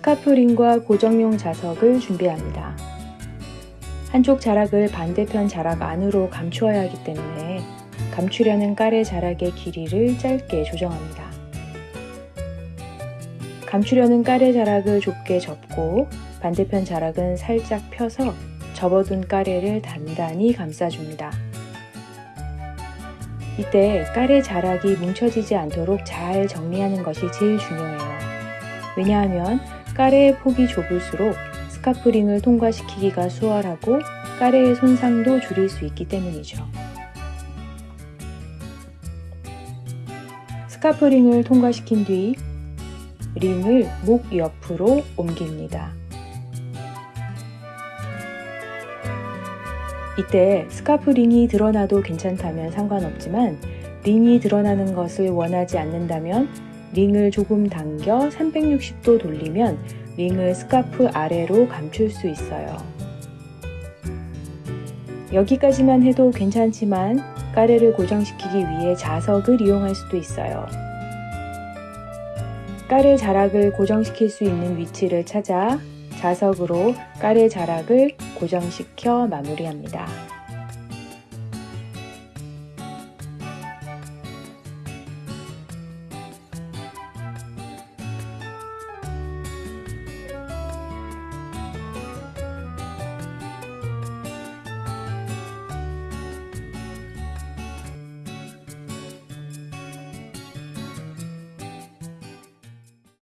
스카프링과 고정용 자석을 준비합니다. 한쪽 자락을 반대편 자락 안으로 감추어야 하기 때문에 감추려는 깔의 자락의 길이를 짧게 조정합니다. 감추려는 깔의 자락을 좁게 접고 반대편 자락은 살짝 펴서 접어둔 까레를 단단히 감싸줍니다. 이때 까레 자락이 뭉쳐지지 않도록 잘 정리하는 것이 제일 중요해요. 왜냐하면 carré의 폭이 좁을수록 스카프링을 통과시키기가 수월하고 carré의 손상도 줄일 수 있기 때문이죠. 스카프링을 통과시킨 뒤 링을 목 옆으로 옮깁니다. 이때 스카프 링이 드러나도 괜찮다면 상관없지만 링이 드러나는 것을 원하지 않는다면 링을 조금 당겨 360도 돌리면 링을 스카프 아래로 감출 수 있어요. 여기까지만 해도 괜찮지만 까레를 고정시키기 위해 자석을 이용할 수도 있어요. 까레 자락을 고정시킬 수 있는 위치를 찾아 자석으로 까레 자락을 고정시켜 마무리합니다.